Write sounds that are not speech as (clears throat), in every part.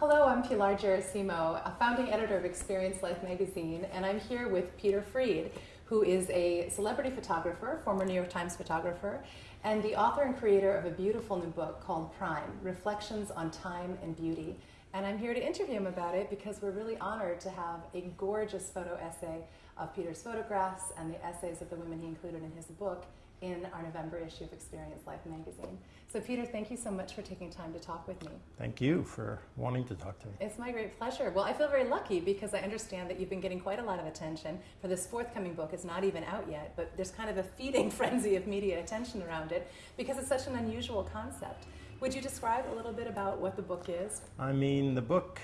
Hello, I'm Pilar Gerasimo, a founding editor of Experience Life magazine, and I'm here with Peter Freed, who is a celebrity photographer, former New York Times photographer, and the author and creator of a beautiful new book called Prime Reflections on Time and Beauty. And I'm here to interview him about it because we're really honored to have a gorgeous photo essay of Peter's photographs and the essays of the women he included in his book in our November issue of Experience Life magazine. So, Peter, thank you so much for taking time to talk with me. Thank you for wanting to talk to me. It's my great pleasure. Well, I feel very lucky because I understand that you've been getting quite a lot of attention for this forthcoming book. It's not even out yet, but there's kind of a feeding (laughs) frenzy of media attention around it because it's such an unusual concept. Would you describe a little bit about what the book is? I mean, the book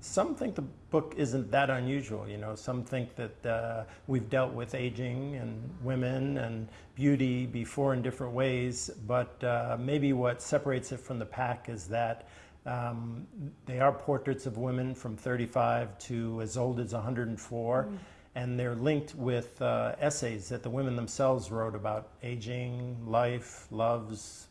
some think the book isn't that unusual. You know, some think that uh, we've dealt with aging and women and beauty before in different ways, but uh, maybe what separates it from the pack is that um, they are portraits of women from 35 to as old as 104. Mm. And they're linked with uh, essays that the women themselves wrote about aging, life, loves,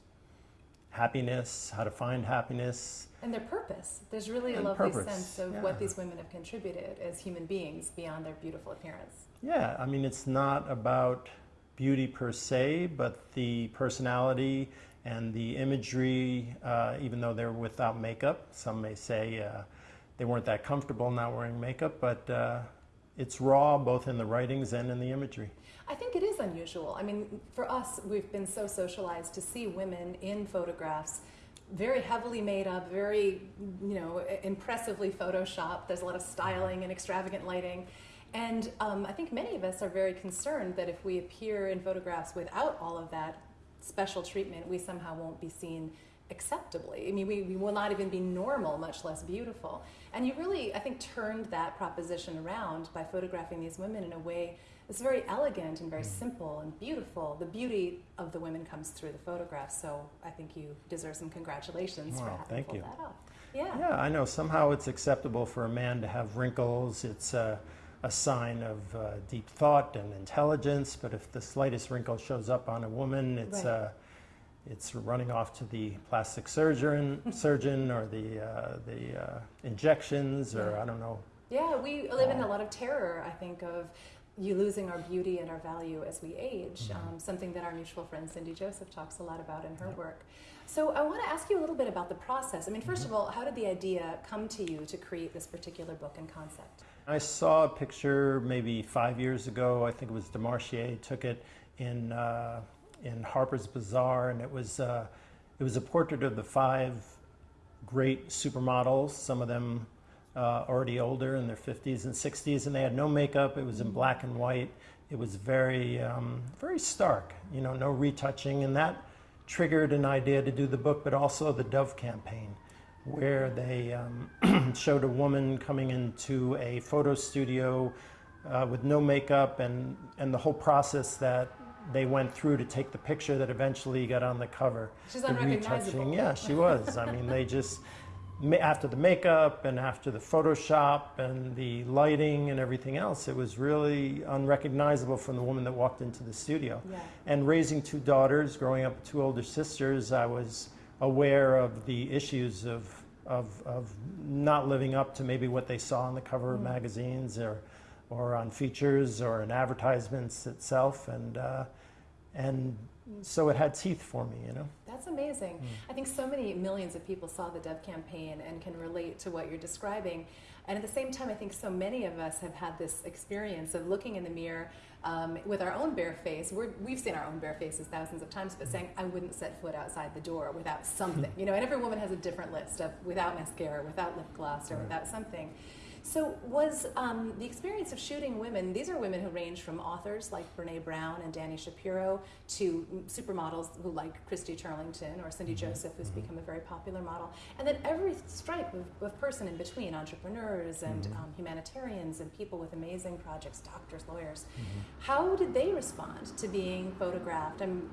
happiness, how to find happiness, and their purpose. There's really a lovely purpose. sense of yeah. what these women have contributed as human beings beyond their beautiful appearance. Yeah, I mean, it's not about beauty per se, but the personality and the imagery, uh, even though they're without makeup. Some may say uh, they weren't that comfortable not wearing makeup, but uh, it's raw both in the writings and in the imagery. I think it is unusual. I mean, for us, we've been so socialized to see women in photographs very heavily made up, very, you know, impressively photoshopped. There's a lot of styling and extravagant lighting. And um, I think many of us are very concerned that if we appear in photographs without all of that special treatment, we somehow won't be seen acceptably. I mean, we, we will not even be normal, much less beautiful. And you really, I think, turned that proposition around by photographing these women in a way that's very elegant and very mm. simple and beautiful. The beauty of the women comes through the photographs, so I think you deserve some congratulations wow, for having thank pulled you. that off. Yeah. Yeah, I know. Somehow it's acceptable for a man to have wrinkles. It's a, a sign of uh, deep thought and intelligence. But if the slightest wrinkle shows up on a woman, it's right. uh, it's running off to the plastic surgeon, surgeon, or the uh, the uh, injections, or I don't know. Yeah, we live in a lot of terror. I think of you losing our beauty and our value as we age, mm-hmm. um, something that our mutual friend Cindy Joseph talks a lot about in her work. So I want to ask you a little bit about the process. I mean, 1st mm-hmm. of all, how did the idea come to you to create this particular book and concept? I saw a picture maybe five years ago. I think it was Demarchelier took it in uh, in Harper's Bazaar, and it was uh, it was a portrait of the five great supermodels. Some of them uh, already older in their 50s and 60s, and they had no makeup. It was in black and white. It was very, um, very stark, you know, no retouching. And that triggered an idea to do the book, but also the Dove campaign, where they um, (clears throat) showed a woman coming into a photo studio uh, with no makeup and, and the whole process that they went through to take the picture that eventually got on the cover. She's the retouching. Yeah, she was. I mean, they just after the makeup and after the Photoshop and the lighting and everything else, it was really unrecognizable from the woman that walked into the studio. Yeah. And raising two daughters, growing up with two older sisters, I was aware of the issues of, of, of not living up to maybe what they saw on the cover mm. of magazines or, or on features or in advertisements itself. And, uh, and so it had teeth for me, you know. That's amazing. Mm. I think so many millions of people saw the Dove campaign and can relate to what you're describing. And at the same time, I think so many of us have had this experience of looking in the mirror um, with our own bare face. we have seen our own bare faces thousands of times, but saying, I wouldn't set foot outside the door without (laughs) something. you know, and every woman has a different list of without mascara, without lip gloss, or right. without something. So, was um, the experience of shooting women, these are women who range from authors like Brene Brown and Dani Shapiro to supermodels who like Christy Turlington or Cindy mm-hmm. Joseph, who's mm-hmm. become a very popular model, and then every stripe of, of person in between entrepreneurs and mm-hmm. um, humanitarians and people with amazing projects, doctors, lawyers. How did they respond to being photographed? I'm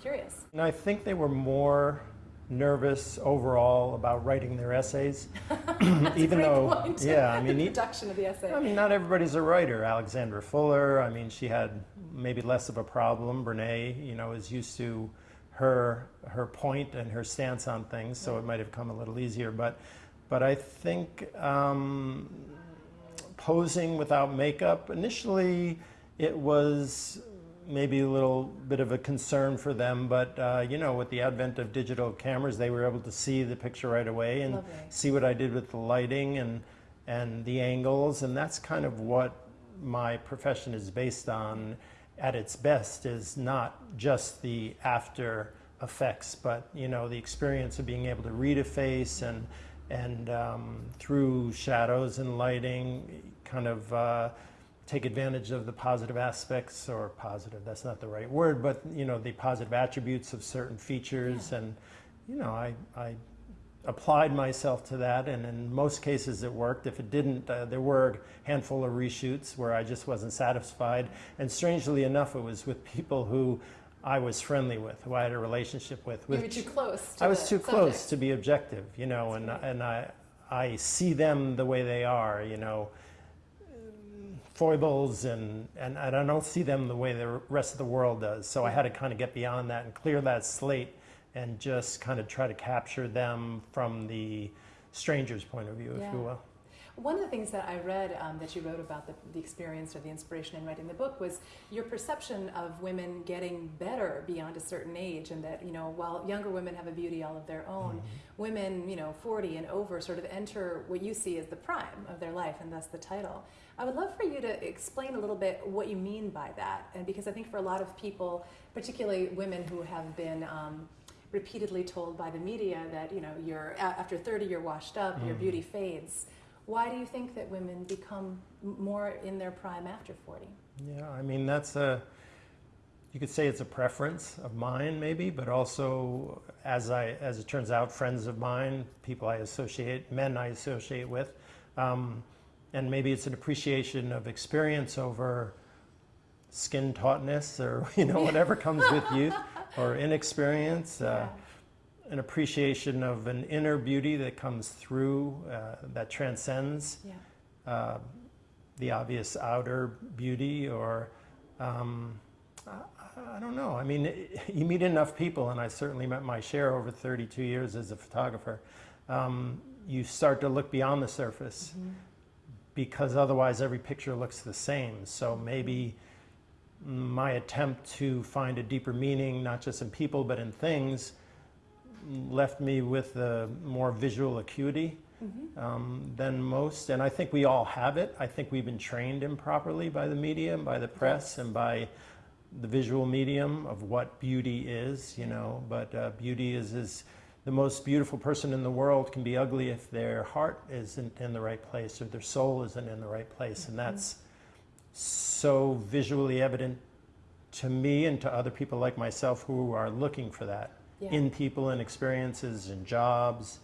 curious. And I think they were more nervous overall about writing their essays. (laughs) (clears throat) Even though, point. (laughs) yeah, I mean, the production of the essay. I mean, not everybody's a writer. Alexandra Fuller, I mean, she had maybe less of a problem. Brene, you know, is used to her her point and her stance on things, so it might have come a little easier. But but I think um, posing without makeup, initially it was maybe a little bit of a concern for them, but uh, you know, with the advent of digital cameras, they were able to see the picture right away and Lovely. see what I did with the lighting and and the angles, and that's kind of what my profession is based on at its best is not just the after effects, but you know the experience of being able to read a face and and um, through shadows and lighting, kind of uh, take advantage of the positive aspects or positive. That's not the right word, but you know the positive attributes of certain features, Yeah. and you know I I applied myself to that, and in most cases it worked. If it didn't, uh, there were a handful of reshoots where I just wasn't satisfied. And strangely enough, it was with people who I was friendly with, who I had a relationship with. You were too close. To I was too subject. close to be objective, you know, and and I I see them the way they are, you know, foibles and, and and I don't see them the way the rest of the world does. So I had to kind of get beyond that and clear that slate and just kind of try to capture them from the stranger's point of view, if you will. One of the things that I read um, that you wrote about the, the experience or the inspiration in writing the book was your perception of women getting better beyond a certain age, and that you know while younger women have a beauty all of their own, Mm-hmm. women you know 40 and over sort of enter what you see as the prime of their life, and thus the title. I would love for you to explain a little bit what you mean by that, and because I think for a lot of people, particularly women who have been um, repeatedly told by the media that you know you're after 30 you're washed up, your Mhm. beauty fades. Why do you think that women become more in their prime after 40? Yeah, I mean that's a you could say it's a preference of mine maybe, but also as I as it turns out, friends of mine, people I associate, men I associate with, um, and maybe it's an appreciation of experience over skin tautness or (laughs) you know whatever comes with youth (laughs) or inexperience. Uh, an appreciation of an inner beauty that comes through uh, that transcends yeah, uh, the obvious outer beauty or um, I, I don't know. I mean (laughs) you meet enough people and i certainly met my share over 32 years as a photographer um, you start to look beyond the surface Mhm. because otherwise every picture looks the same. So maybe my attempt to find a deeper meaning not just in people but in things left me with a more visual acuity Mhm. um, than most, and I think we all have it. I think we've been trained improperly by the media and by the press and by the visual medium of what beauty is, you know. But uh, beauty is is the most beautiful person in the world can be ugly if their heart isn't in the right place or their soul isn't in the right place, and that's so visually evident to me and to other people like myself who are looking for that yeah. in people and experiences and jobs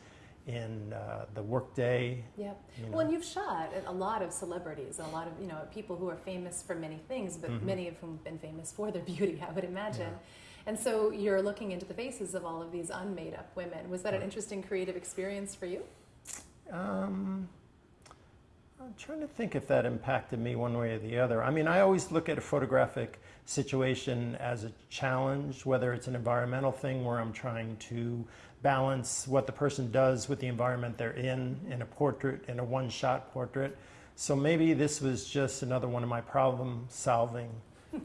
in uh, the workday yeah. you Well, and know. you've shot a lot of celebrities a lot of you know people who are famous for many things, but Mhm. many of whom have been famous for their (laughs) beauty, I would imagine. And so you're looking into the faces of all of these unmade up women. Was that an interesting creative experience for you? Um, I'm trying to think if that impacted me one way or the other. I mean, I always look at a photographic situation as a challenge, whether it's an environmental thing where I'm trying to balance what the person does with the environment they're in in a portrait, in a one shot portrait. So maybe this was just another one of my problem solving,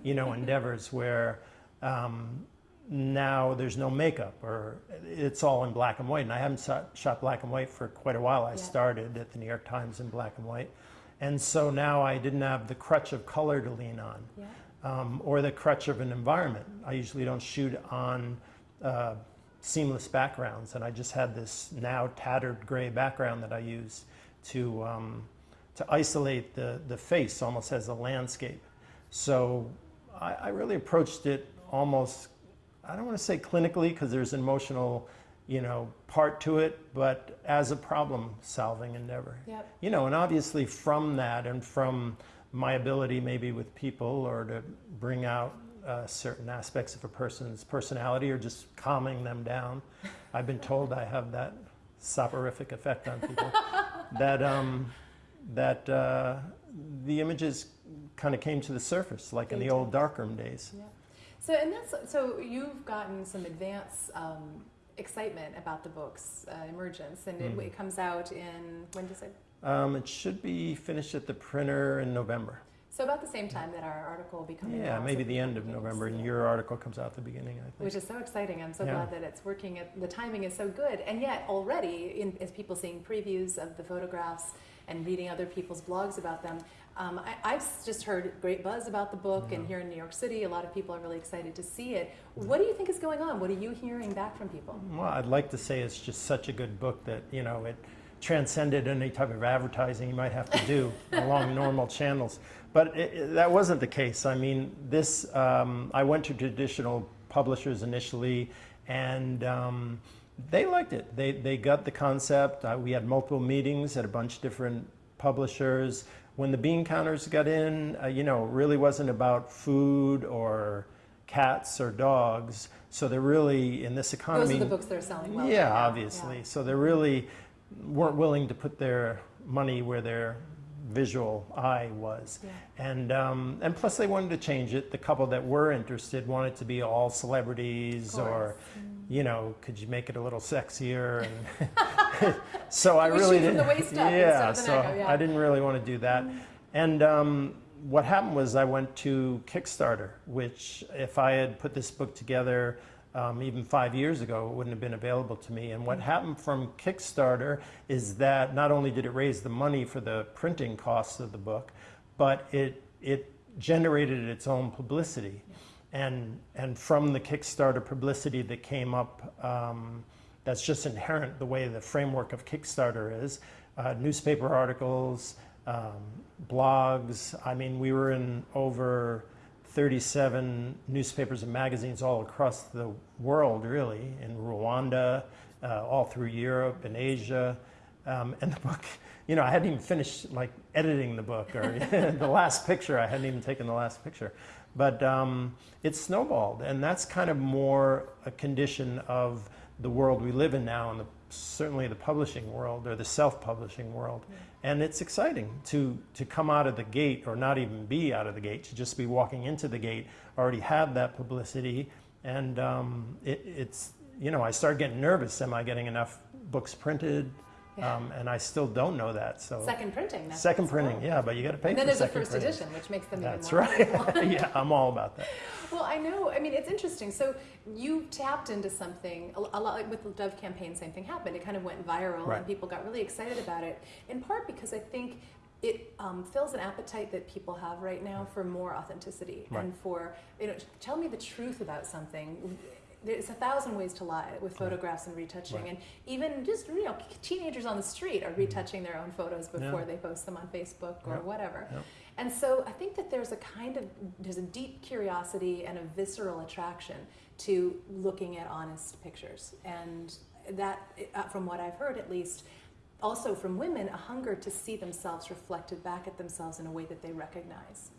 you know, (laughs) endeavors where um, now there's no makeup or it's all in black and white. And I haven't shot, shot black and white for quite a while. I Yeah. started at the New York Times in black and white. And so now I didn't have the crutch of color to lean on Yeah. Um, or the crutch of an environment. I usually don't shoot on uh, seamless backgrounds, and I just had this now tattered gray background that I use to um, to isolate the the face almost as a landscape. So I, I really approached it almost. I don't want to say clinically because there's an emotional, you know, part to it, but as a problem-solving endeavor Yep. you know, and obviously from that and from my ability maybe with people or to bring out uh, certain aspects of a person's personality or just calming them down. I've been told I have that soporific effect on people. (laughs) that um, that uh, the images kind of came to the surface, like in They the old did. darkroom days. Yeah. So and that's so you've gotten some advance um, excitement about the book's uh, emergence, and Mm. it, it comes out in when does it? Um, it should be finished at the printer in November. So about the same time that our article will be coming Yeah, out. maybe the end of November, and your article comes out at the beginning, I think. Which is so exciting. I'm so Yeah. glad that it's working. At, the timing is so good. And yet, already, in, as people seeing previews of the photographs and reading other people's blogs about them, um, I, I've just heard great buzz about the book. And here in New York City, a lot of people are really excited to see it. What do you think is going on? What are you hearing back from people? Well, I'd like to say it's just such a good book that, you know, it transcended any type of advertising you might have to do (laughs) along normal channels. But it, it- that wasn't the case. I mean, this, um, I went to traditional publishers initially, and um, they liked it. They, they got the concept. Uh, we had multiple meetings at a bunch of different publishers. When the bean counters got in, uh, you know, it really wasn't about food or cats or dogs. So they're really, in this economy, Those are the books that are selling well. yeah, right obviously. Yeah. So they're really weren't willing to put their money where their visual eye was. Yeah. And, um, and plus, they wanted to change it. The couple that were interested wanted to be all celebrities, or, course. you know, could you make it a little sexier? And (laughs) (laughs) so I really didn't. the waist up yeah, so up, yeah. I didn't really want to do that. And um, what happened was I went to Kickstarter, which if I had put this book together um, even five years ago, it wouldn't have been available to me. And what happened from Kickstarter is that not only did it raise the money for the printing costs of the book, but it it generated its own publicity. And, and from the Kickstarter publicity that came up, um, that's just inherent the way the framework of Kickstarter is. Uh, newspaper articles, um, blogs. I mean, we were in over 37 newspapers and magazines all across the world, really, in Rwanda, uh, all through Europe and Asia. Um, and the book, you know, I hadn't even finished like editing the book or (laughs) the last picture. I hadn't even taken the last picture. But um, it snowballed, and that's kind of more a condition of the world we live in now, and the, certainly the publishing world or the self-publishing world. And it's exciting to to come out of the gate, or not even be out of the gate, to just be walking into the gate, already have that publicity, and um, it, it's you know I start getting nervous. Am I getting enough books printed? Yeah. Um, and I still don't know that. So Second printing. That's second printing, cool. yeah, but you got to pay And for then there's a first printing. edition, which makes them That's even more right. (laughs) yeah, I'm all about that. Well, I know. I mean, it's interesting. So you tapped into something a a lot like with the Dove campaign. Same thing happened. It kind of went viral, Right. and people got really excited about it. In part because I think it um, fills an appetite that people have right now for more authenticity Right. and for you know, tell me the truth about something. There's a thousand ways to lie with photographs and retouching, Right. and even just you know, teenagers on the street are retouching their own photos before Yeah. they post them on Facebook or Yeah. whatever. Yeah. And so I think that there's a kind of there's a deep curiosity and a visceral attraction to looking at honest pictures, and that, uh, from what I've heard at least, also from women, a hunger to see themselves reflected back at themselves in a way that they recognize.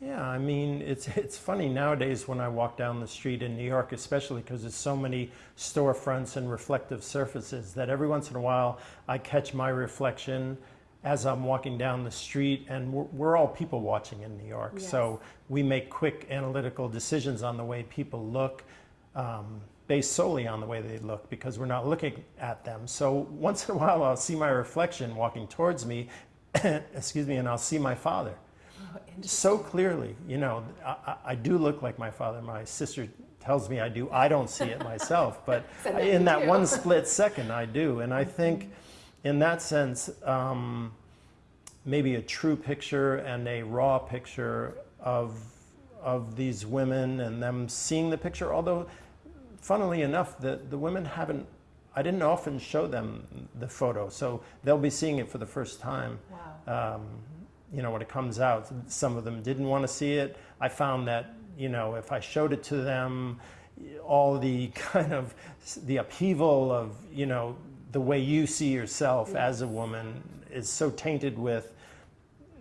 Yeah, I mean, it's (laughs) it's funny nowadays when I walk down the street in New York, especially because there's so many storefronts and reflective surfaces that every once in a while I catch my reflection as I'm walking down the street, and we're, we're all people watching in New York, so we make quick analytical decisions on the way people look. Um, based solely on the way they look because we're not looking at them. So once in a while I'll see my reflection walking towards me, (coughs) excuse me, and I'll see my father so clearly. You know, I, I- do look like my father. My sister tells me I do. I don't see it myself, (laughs) but that in that one split second, I do. And I think, in that sense, um, maybe a true picture and a raw picture of of these women and them seeing the picture. Although, funnily enough, the the women haven't. I didn't often show them the photo, so they'll be seeing it for the first time Wow. um, you know, when it comes out. Some of them didn't want to see it. I found that, you know, if I showed it to them, all the (laughs) kind of the upheaval of, you know, the way you see yourself as a woman is so tainted with,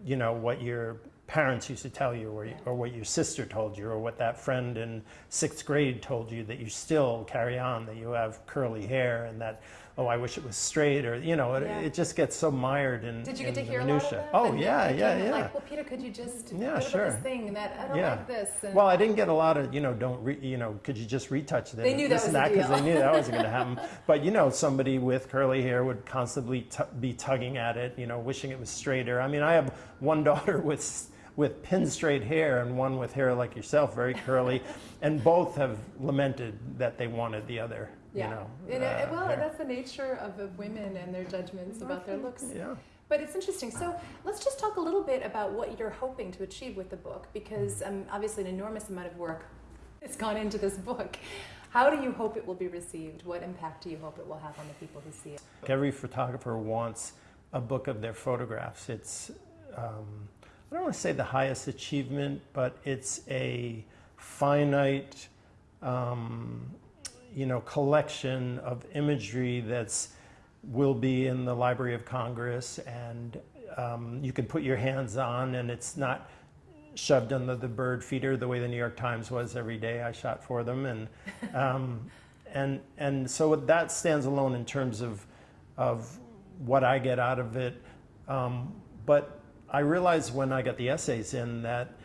you know, what your parents used to tell you or, or what your sister told you or what that friend in sixth grade told you that you still carry on, that you have curly hair and that oh, I wish it was straight, or you know, it, Yeah. it just gets so mired in. Did you get to hear a minutia. lot of that? Oh yeah, yeah, yeah. Like, well, Peter, could you just Yeah, sure. this thing that I don't Yeah. like this? And Well, I didn't get a lot of, you know, don't, re, you know, could you just retouch this? They knew that was that because they knew that wasn't going (laughs) to happen. But you know, somebody with curly hair would constantly t- be tugging at it, you know, wishing it was straighter. I mean, I have (laughs) one daughter with with pin straight hair and one with hair like yourself, very curly, (laughs) and both have lamented that they wanted the other. yeah. You know, And, uh, uh, well, hair. that's the nature of, of women and their judgments about their looks. yeah. But it's interesting. So let's just talk a little bit about what you're hoping to achieve with the book, because um, obviously an enormous amount of work (laughs) has gone into this book. How do you hope it will be received? What impact do you hope it will have on the people who see it? Every photographer wants a book of their photographs. It's, um, I don't want to say the highest achievement, but it's a finite, um, you know, collection of imagery that's will be in the Library of Congress, and um, you can put your hands on, and it's not shoved under the bird feeder the way the New York Times was every day I shot for them, and (laughs) um, and and so that stands alone in terms of of what I get out of it. Um, but I realized when I got the essays in that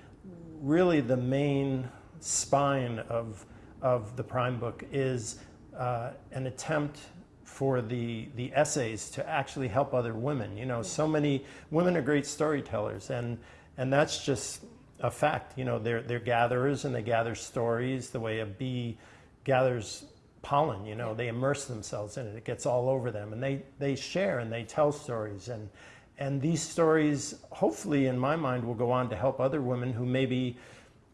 really the main spine of of the Prime book is uh, an attempt for the the essays to actually help other women. You know, so many women are great storytellers, and and that's just a fact. You know, they're they're gatherers and they gather stories the way a bee gathers pollen. You know, they immerse themselves in it. It gets all over them, and they they share and they tell stories and. And these stories, hopefully, in my mind, will go on to help other women who maybe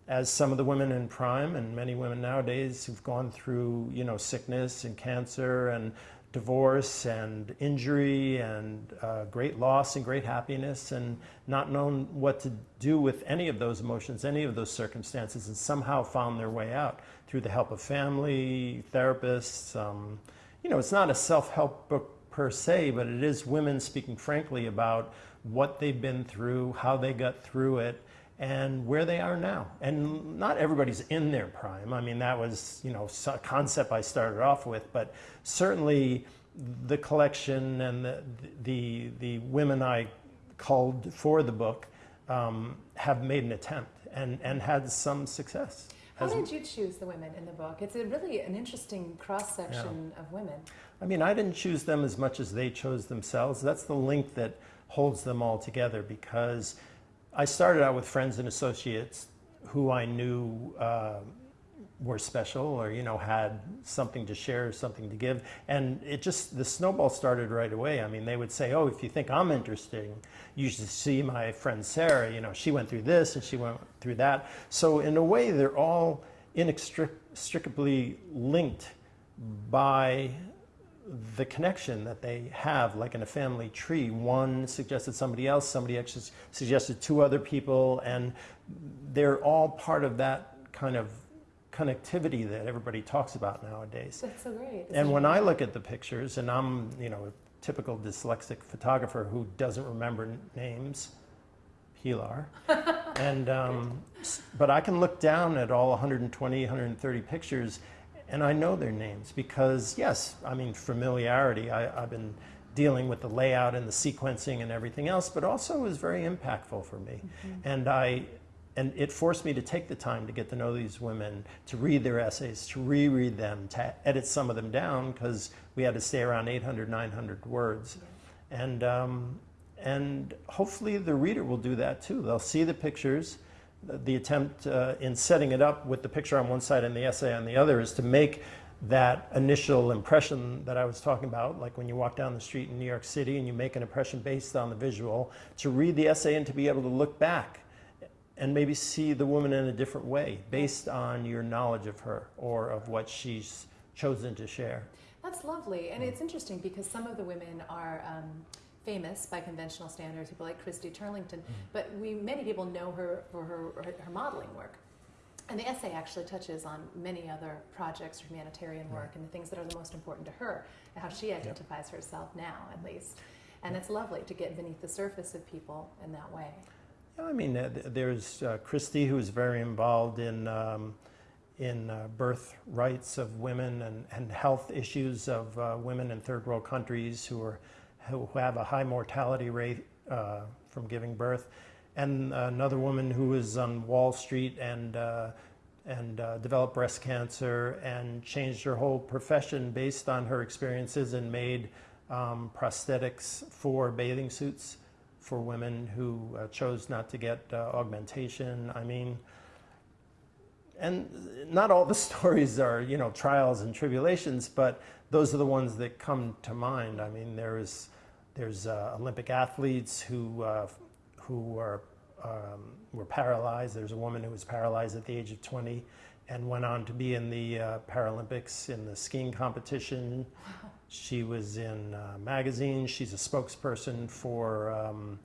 as some of the women in prime and many women nowadays who've gone through you know sickness and cancer and divorce and injury and uh, great loss and great happiness and not known what to do with any of those emotions any of those circumstances and somehow found their way out through the help of family therapists um, you know it's not a self-help book per se but it is women speaking frankly about what they've been through how they got through it and where they are now. And not everybody's in their prime. I mean, that was, you know, a concept I started off with, but certainly the collection and the, the, the women I culled for the book um, have made an attempt and, and had some success. How did you choose the women in the book? It's a really an interesting cross section of women. I mean, I didn't choose them as much as they chose themselves. That's the link that holds them all together because I started out with friends and associates who I knew uh, were special or, you know, had something to share, something to give. And it just, the snowball started right away. I mean, they would say, oh, if you think I'm interesting, you should see my friend Sarah. You know, she went through this and she went through that. So, in a way, they're all inextricably linked by the connection that they have, like in a family tree. One suggested somebody else, somebody actually suggested two other people, and they're all part of that kind of connectivity that everybody talks about nowadays. That's so great. And when I look at the pictures, and I'm, you know, a typical dyslexic photographer who doesn't remember names, Pilar, (laughs) and um, but I can look down at all 120, 130 pictures, and I know their names because yes, I mean familiarity. I, I've been dealing with the layout and the sequencing and everything else, but also was very impactful for me, and I. And it forced me to take the time to get to know these women, to read their essays, to reread them, to edit some of them down because we had to stay around 800, 900 words. And, um, and hopefully the reader will do that too. They'll see the pictures. The, the attempt uh, in setting it up with the picture on one side and the essay on the other is to make that initial impression that I was talking about, like when you walk down the street in New York City and you make an impression based on the visual, to read the essay and to be able to look back and maybe see the woman in a different way based on your knowledge of her or of what she's chosen to share. That's lovely. And it's interesting because some of the women are um, famous by conventional standards, people like Christy Turlington, but we many people know her for her, her, her modeling work. And the essay actually touches on many other projects, humanitarian work, and the things that are the most important to her, and how she identifies herself now, at least. And it's lovely to get beneath the surface of people in that way. I mean, uh, there's uh, Christy, who's very involved in um, in uh, birth rights of women and, and health issues of uh, women in third world countries who are who have a high mortality rate uh, from giving birth, and another woman who was on Wall Street and and developed breast cancer and changed her whole profession based on her experiences and made um, prosthetics for bathing suits for women who uh, chose not to get uh, augmentation. I mean, and not all the (laughs) stories are, you know, trials and tribulations, but those are the ones that come to mind. I mean, there's, there's uh, Olympic athletes who, uh, who are, um, were paralyzed. There's a woman who was paralyzed at the age of 20 and went on to be in the uh, Paralympics in the skiing competition. She was in uh, magazines. She's a spokesperson for, um,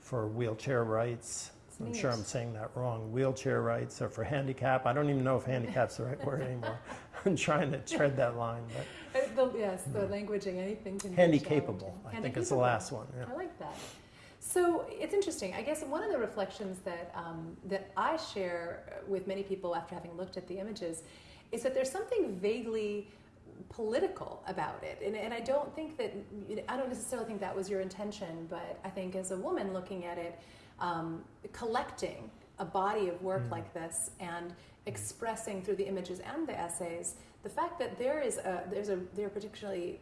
for wheelchair rights. I'm sure I'm saying that wrong. Wheelchair rights or for handicap. I don't even know if handicap's the right word (laughs) anymore. I'm trying to tread that line. But Uh, the, yes, the languaging, anything can be handicapable, challenging. I think is the last one. Yeah. I like that. So it's interesting. I guess one of the reflections that um, that I share with many people after having looked at the images is that there's something vaguely political about it, and, and I don't think that I don't necessarily think that was your intention, but I think as a woman looking at it, um, collecting a body of work Mm. like this and expressing through the images and the essays the fact that there is a there's a there particularly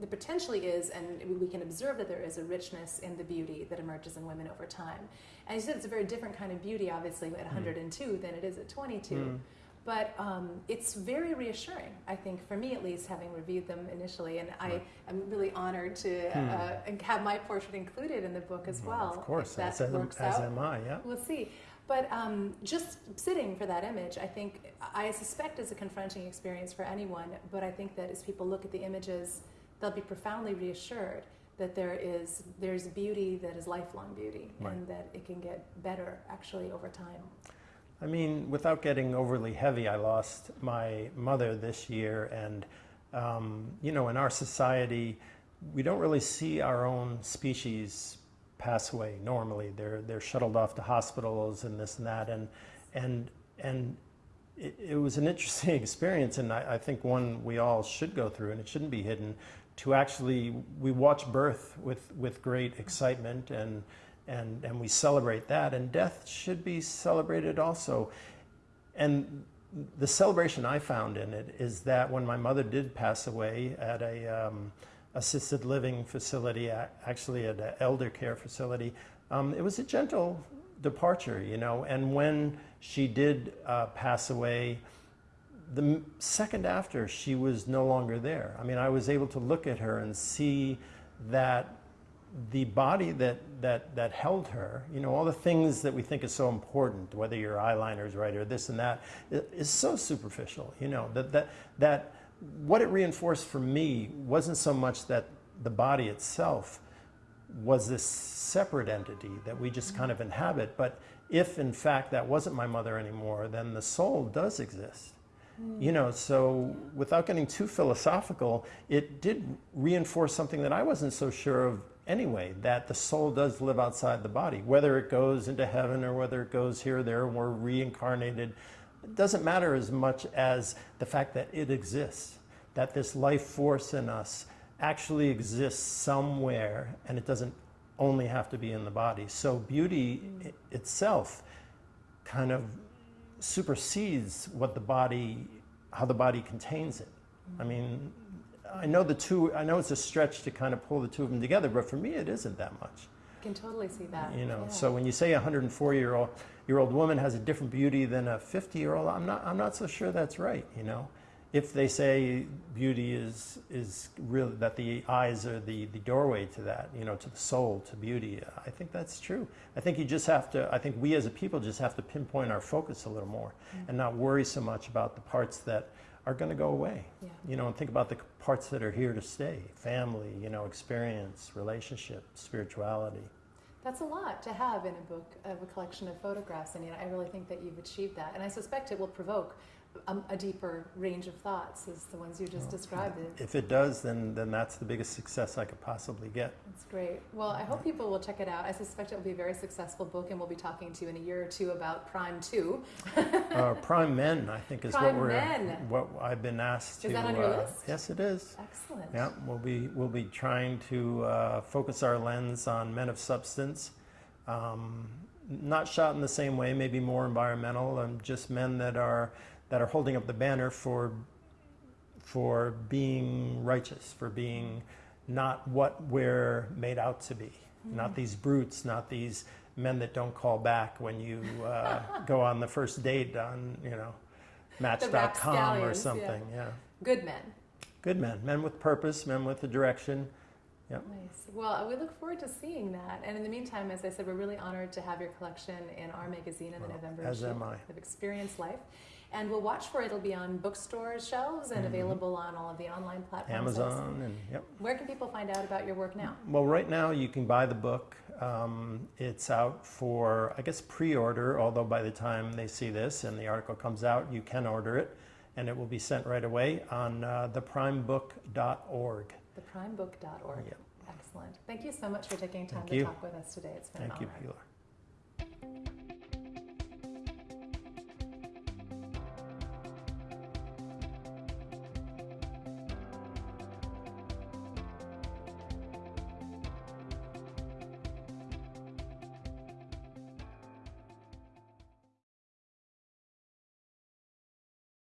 there potentially is, and we can observe that there is a richness in the beauty that emerges in women over time. And you said it's a very different kind of beauty, obviously, at 102 than it is at 22. Mm. But um, it's very reassuring, I think, for me at least, having reviewed them initially. And I am really honored to Hmm. uh, have my portrait included in the book as well. Of course, that as, am, works as out. am I. Yeah. We'll see. But um, just sitting for that image, I think, I suspect is a confronting experience for anyone. But I think that as people look at the images, they'll be profoundly reassured that there is there's beauty that is lifelong beauty, Right. and that it can get better actually over time. I mean, without getting overly heavy, I lost my mother this year, and um, you know, in our society, we don't really see our own species pass away normally. They're they're shuttled off to hospitals and this and that, and and and it, it was an interesting (laughs) experience, and I, I think one we all should go through, and it shouldn't be hidden. To actually, we watch birth with with great excitement and and and we celebrate that and death should be celebrated also. And the celebration i found in it is that when my mother did pass away at a um, assisted living facility actually at an elder care facility um, it was a gentle departure you know and when she did uh, pass away the second after she was no longer there. I mean i was able to look at her and see that the body that, that, that held her, you know, all the things that we think is so important, whether your eyeliner's right or this and that, is so superficial, you know, that, that, that what it reinforced for me wasn't so much that the body itself was this separate entity that we just kind of mm-hmm. inhabit, but if in fact that wasn't my mother anymore, then the soul does exist. You mm. know, so without getting too philosophical, it did reinforce something that I wasn't so sure of anyway that the soul does live outside the body. Whether it goes into heaven or whether it goes here or there, and we're reincarnated, it doesn't matter as much as the fact that it exists, that this life force in us actually exists somewhere and it doesn't only have to be in the body. So beauty itself kind of supersedes what the body, how the body contains it. I mean, I know the two, I know it's a stretch to kind of pull the two of them together, but for me it isn't that much. I can totally see that. You know, yeah. so when you say a 104 year old year old woman has a different beauty than a 50 year old, I'm not I'm not so sure that's right. You know, if they say beauty is is really that the eyes are the the doorway to that, you know, to the soul, to beauty, I think that's true. I think you just have to. I think we as a people just have to pinpoint our focus a little more Mm. and not worry so much about the parts that are going to go away. Yeah. You know, and think about the parts that are here to stay: family, you know, experience, relationship, spirituality. That's a lot to have in a book of a collection of photographs, and you know, I really think that you've achieved that. And I suspect it will provoke a, a deeper range of thoughts as the ones you just described. It, If it does, then, then that's the biggest success I could possibly get. That's great. Well, I hope people will check it out. I suspect it will be a very successful book, and we'll be talking to you in a year or two about Prime 2. Uh, Prime Men, I think, is Prime what we're Men. what I've been asked to. Is that on your uh, list? Yes, it is. Excellent. Yeah, we'll be we'll be trying to uh, focus our lens on men of substance, um, not shot in the same way, maybe more environmental, and just men that are that are holding up the banner for for being righteous, for being not what we're made out to be, Mm. not these brutes, not these men that don't call back when you uh, (laughs) go on the first date on you know Match.com or something. yeah. Good men. Good men, men with purpose, men with a direction. Nice. Well, we look forward to seeing that. And in the meantime, as I said, we're really honored to have your collection in our magazine in the Well, November as issue am I. of Experience Life. And we'll watch for it. It'll be on bookstore shelves and Mhm. available on all of the online platforms. Amazon and yep. Where can people find out about your work now? Well, right now you can buy the book. Um, it's out for I guess pre-order. Although by the time they see this and the article comes out, you can order it, and it will be sent right away on uh, theprimebook.org. Theprimebook.org. Yep. Excellent. Thank you so much for taking time Thank to you. talk with us today. It's been Thank an you, honor. Pilar.